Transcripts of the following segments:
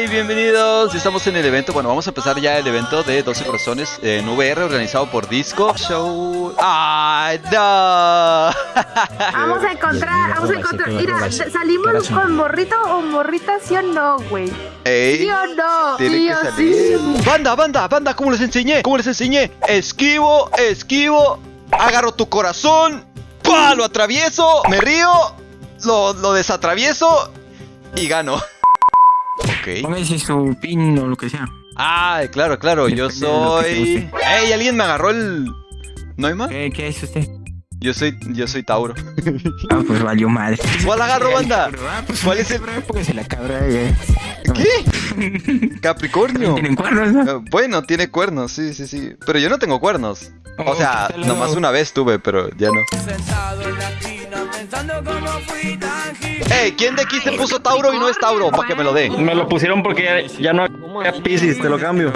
Hey, bienvenidos. Estamos en el evento. Bueno, vamos a empezar ya el evento de 12 corazones en VR organizado por Disco Show. ¡Ay, no! Vamos a encontrar, vamos a encontrar. Mira, ¿salimos con morrito o morrita, sí o no, güey? Ey, ¿Sí o no? tiene ¿Sí que o salir. sí? Banda, banda, banda, ¿cómo les enseñé? ¿Cómo les enseñé? Esquivo, esquivo, agarro tu corazón, ¡pah! Lo atravieso, me río, lo, lo desatravieso y gano. Ok. Póngase su pin o lo que sea. Ah, claro, claro, yo Depende soy... ¡Ey, alguien me agarró el... ¿Noima? ¿Qué, qué es usted? Yo soy, yo soy Tauro. Ah, pues valió madre. ¿Cuál agarro, banda? Ah, pues ¿Cuál es el- Póngase la cabra. eh. ¿Qué? Capricornio. Tienen cuernos, ¿no? Eh, Bueno, tiene cuernos, sí, sí, sí. Pero yo no tengo cuernos. O Oh, sea, ¿qué tal, nomás no? una vez tuve, pero ya no. Ey, ¿quién de aquí se puso Tauro y no es Tauro? Para que me lo dé. Me lo pusieron porque ya, ya no hay Pisces, te lo cambio.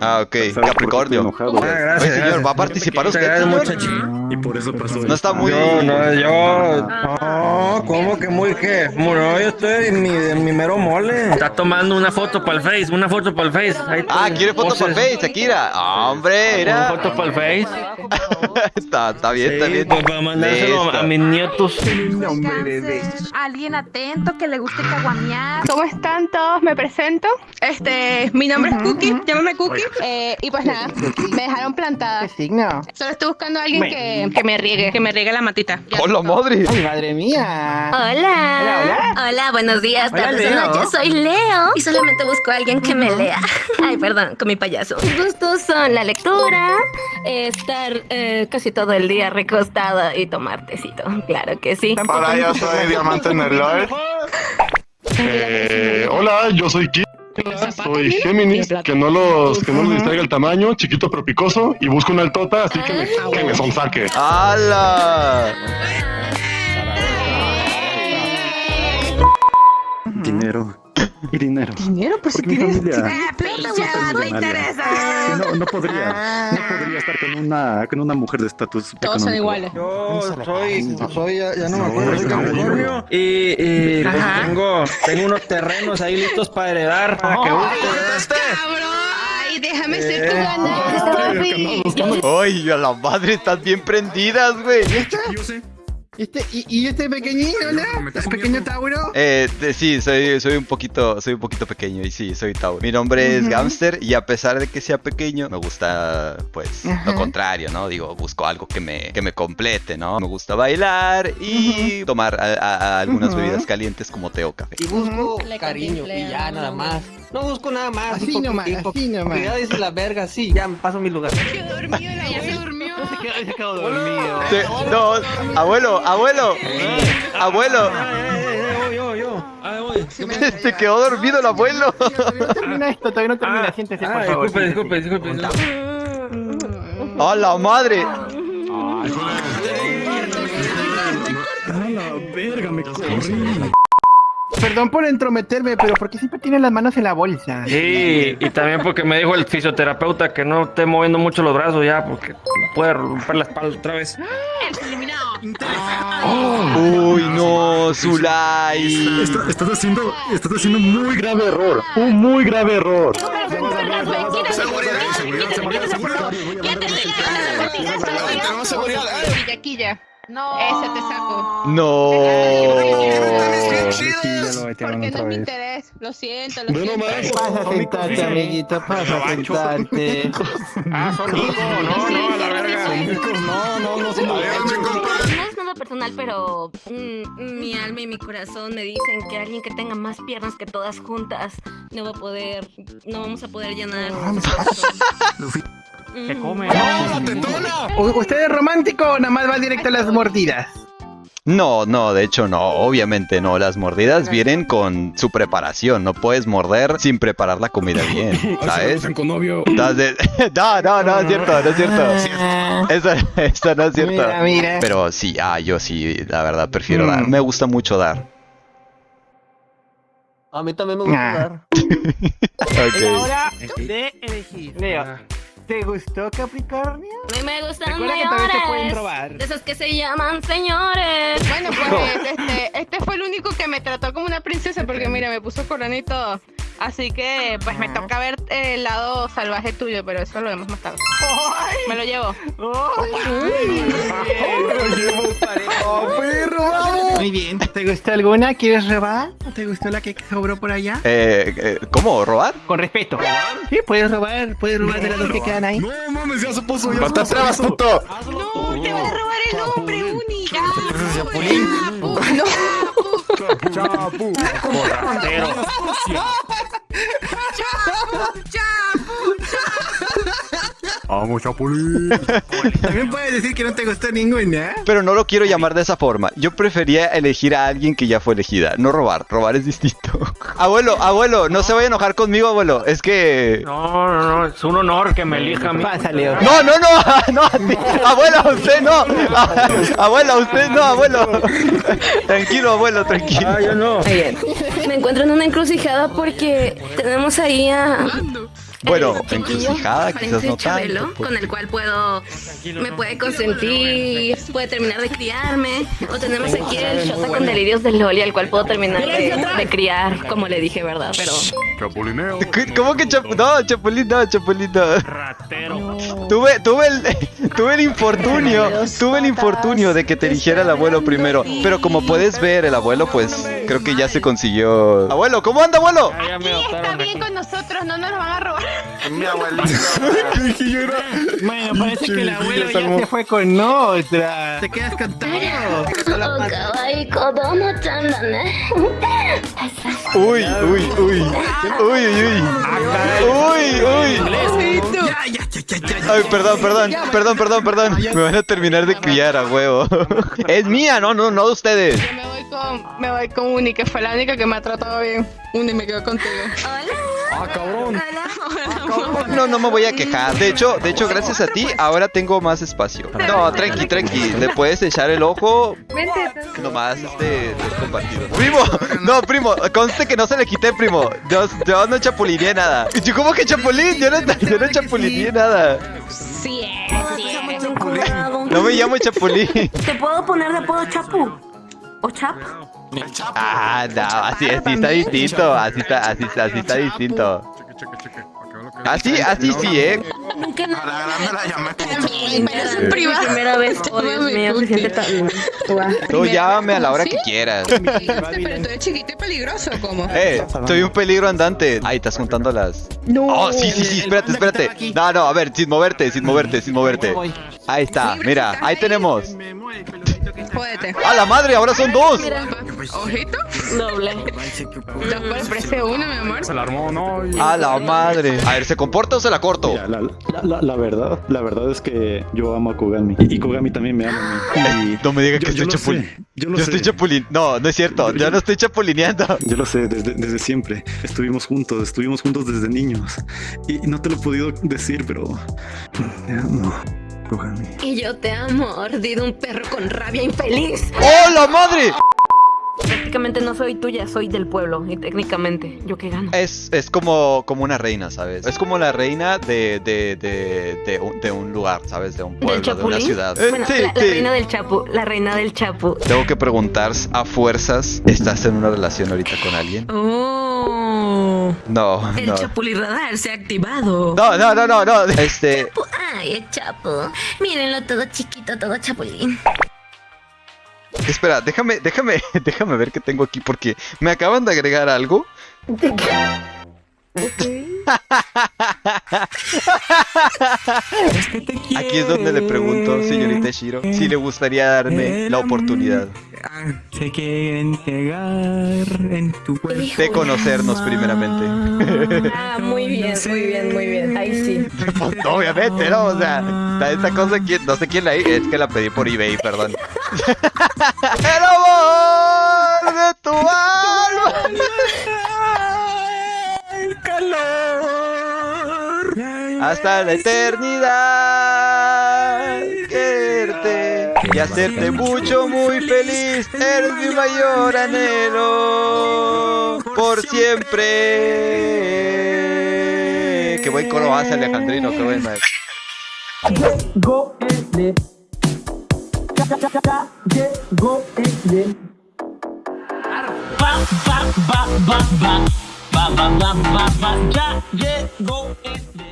Ah, ok, Capricornio. Ah, Oye, gracias. señor, ¿va a participar usted, gracias, señor? Y por eso pasó. No está muy... Yo, no, yo. No, ¿cómo que muy qué? No, yo estoy en mi, en mi mero mole. Está tomando una foto para el Face, una foto para el Face. Ahí Ah, está. ¿quiere foto para Poses. Face, Akira? Ah, Hombre, Una era... foto para el Face. está, está bien, está Sí, bien. pues, para mandárselo Listo. a mis nietos. Alguien atento que le guste caguamear. ¿Cómo están todos? Me presento. Este, mi nombre es Cookie, llámame Cookie. Eh, y pues nada, me dejaron plantada. signo? Solo estoy buscando a alguien que, que me riegue, que me riegue la matita. ¡Hola, madre! ¡Ay, madre mía! Hola. Hola, hola. buenos días, Hola, tardes noches. Soy Leo y solamente busco a alguien que me lea. Ay, perdón, con mi payaso. Mis gustos son la lectura, eh, estar eh, casi todo el día recostada y tomar tecito. Claro que sí. Hola, yo soy Diamante Nerlord. Eh, hola, yo soy Kid. Soy Géminis, que no los que no les distraiga el tamaño, chiquito pero picoso, y busco una altota, así que me, que me sonsaque. ¡Hala! Dinero. Y dinero. Dinero, pues si tienes. familia- Plata, Súper huevada, no interesa. No, no podría. No podría estar con una, con una mujer de estatus. Todos son iguales. Yo soy, soy, ya, ya no me No, acuerdo, soy Capricornio. Y, y pues tengo, tengo unos terrenos ahí listos para heredar. Para que busques. Ay, déjame ser tu Eh. ganado. ¡Ay, a la madre! Están bien prendidas, güey. Yo sé. Este, y, y este pequeñito, ¿no? ¿Este pequeño Tauro? Eh, de- sí, soy, soy un poquito, soy un poquito pequeño y sí, soy Tauro. Mi nombre es Gamster y a pesar de que sea pequeño, me gusta, pues, lo contrario, ¿no? Digo, busco algo que me, que me complete, ¿no? Me gusta bailar y tomar a- a- a algunas bebidas calientes como té o café. Y busco cariño y ya nada más. No busco nada más. Así nomás, así nomás. Ya dice la verga, sí, ya me paso mi lugar. Ya se durmió. Se quedó dormido. No, abuelo, abuelo, abuelo. Ah, se quedó dormido el abuelo. No termina esto, todavía no termina. Ah, Siéntese, ah, por favor. disculpe, disculpe, disculpe. ¡A la madre! A la verga, me corrí. Perdón por entrometerme, pero ¿por qué siempre tiene las manos en la bolsa? Sí, y también porque me dijo el fisioterapeuta que no esté moviendo mucho los brazos ya, porque puede romper la espalda otra vez. Uy, no, Zulay. Está- estás haciendo, estás haciendo un muy grave error. Un muy grave error. Villaquilla. No. Ese te saco. No. Porque no es mi interés. Lo siento, lo Bueno, siento. más. Pasa a sentarte, amiguito, pasa a sentarte. Ah, son ricos, no, no, a la verga. No, no, no, son No es nada personal, pero mm, mi alma y mi corazón me dicen que alguien que tenga más piernas que todas juntas no va a poder, no vamos a poder llenar. ¿Qué come? ¿U- ¿Usted es romántico o nada más va directo a las mordidas? No, no, de hecho no, obviamente no. Las mordidas vienen con su preparación. No puedes morder sin preparar la comida bien, ¿sabes? Con novio. No, no, no es cierto, no es cierto. Eso, eso no es cierto. Mira, mira. Pero sí, ah, yo sí, la verdad, prefiero Mm. dar. Me gusta mucho dar. A mí también me gusta Ah. jugar. Ok. Hora de elegir. Leo, ¿te gustó Capricornio? A mí me gustan Recuerda que también te pueden mayores, robar. de esos que se llaman señores. Bueno, pues este, este fue el único que me trató como una princesa porque mira, me puso corona y todo. Así que, pues me toca ver el lado salvaje tuyo, pero eso lo vemos más tarde. Me lo llevo. Muy bien, ¿te gustó alguna? ¿Quieres robar? ¿O te gustó la que sobró por allá? Eh, eh, ¿Cómo? ¿Robar? Con respeto. Sí, puedes robar, puedes robar de las dos que quedan ahí. No mames, ya se puso, ya ¡No te atrevas, puto! No, te van a robar el nombre, única. Chapu. Chapu, chapu, chapu. Vamos, Chapulín. También puedes decir que no te gustó ninguna. Pero no lo quiero llamar de esa forma. Yo prefería elegir a alguien que ya fue elegida, no robar. Robar es distinto. abuelo, abuelo, no se vaya a enojar conmigo, abuelo. Es que. No, no, no, es un honor que me elija a mí. Pásale. No, no, no, no, abuelo, usted no. Abuelo, usted no, abuelo. tranquilo, abuelo, tranquilo. Ah, yo no. Me encuentro en una encrucijada porque tenemos ahí a. Bueno, encrucijada, quizás no Chabelo, tanto. pues. Con el cual puedo. Me puede consentir, puede terminar de criarme. O tenemos aquí el Shota con delirios de Loli, al cual puedo terminar de, de criar, como le dije, ¿verdad? Pero. Chapulineo. ¿Qué- ¿Cómo que Chap No, Chapulín, no, Chapulín, no. Tuve, tuve el, tuve el infortunio, tuve el infortunio de que te eligiera el abuelo primero. Pero como puedes ver, el abuelo, pues, creo que ya se consiguió. Abuelo, ¿cómo anda, abuelo? Está bien con nosotros, no nos lo van a robar. Mi abuelito. Dije yo era. Bueno, parece que el abuelo ya se fue con otra. Te quedas ne. Uy, uy, uy. Uy, uy, uy. Uy, uy. Ay, perdón, perdón, perdón, perdón, perdón. Me van a terminar de criar a huevo. Es mía, no, no, no de ustedes. Yo me voy con, me voy con Uni, que fue la única que me ha tratado bien. Uni, me quedo contigo. Ah, cabrón. No, no me voy a quejar. De hecho, de hecho, gracias a ti, ahora tengo más espacio. No, tranqui, tranqui. Le puedes echar el ojo. Vente. Nomás este es compartido. Primo, no, primo, conste que no se le quité, primo. Yo, yo no chapulineé nada. ¿Yo cómo que chapulín? Yo no, yo no chapulineé nada. Sí, No me llamo chapulín. ¿Te puedo poner de apodo Chapu? ¿O Chap? Ah, no, así, así está distinto. Así está, así, está- así está distinto. Así, así sí, eh. Nunca A la grande la llamé pero es privado. Primera vez. Oh, Dios mío, se siente tan. Tú llámame a la hora que quieras. Pero tú eres chiquito y peligroso, ¿cómo? Eh, soy un peligro andante. Ahí estás juntando las. No. Oh, sí, sí, sí, espérate, espérate. No, no, a ver, sin moverte, sin moverte, sin moverte. Ahí está, mira, ahí tenemos. Jódete. ¡A la madre! ¡Ahora son dos! Ojito. Doble. Dos por el precio de uno, mi amor. Se la armó, ¿no? Y- ¡A la madre! A ver, ¿se comporta o se la corto? Mira, la, la, la, la verdad, la verdad es que yo amo a Kogami. Y, y Kogami también me ama a mí. Y No me diga yo- que yo estoy lo chapulín. sé, Yo Yo estoy chapulín. No, no es cierto. Yo no estoy chapulineando. Yo lo sé, desde, desde siempre. Estuvimos juntos, estuvimos juntos desde niños. Y no te lo he podido decir, pero... Te Y yo te amo, mordido un perro con rabia infeliz. ¡Oh, la madre! Prácticamente no soy tuya, soy del pueblo. Y técnicamente, ¿yo qué gano? Es, es como, como una reina, ¿sabes? Es como la reina de, de, de, de, un, de un lugar, ¿sabes? De un ¿Del pueblo, de una ciudad. Eh, Bueno, sí, la, la sí. reina del chapu, la reina del chapu. Tengo que preguntar a fuerzas, ¿estás en una relación ahorita con alguien? Oh, No, el no. chapulirradar se ha activado. No, no, no, no, no. Este, Ay, el chapu. Mírenlo todo chiquito, todo chapulín. espera, déjame, déjame, déjame ver qué tengo aquí porque me acaban de agregar algo. Aquí es donde le pregunto, señorita Shiro, si le gustaría darme la oportunidad Se quieren pegar en tu cuerpo. de conocernos primeramente. Ah, muy bien, muy bien, muy bien. Ahí sí. Pues, obviamente, ¿no? O sea, está esta cosa que no sé quién la es que la pedí por eBay, perdón. El amor de tu alma. El calor. hasta la eternidad. Y hacerte mucho, muy feliz. Eres mi mayor anhelo. Por siempre. Qué buen coro hace Alejandrino, qué buen maestro. Llegó el llegó el ba, ba, ba, ba, ba, va, va, va, va, va, ya llegó el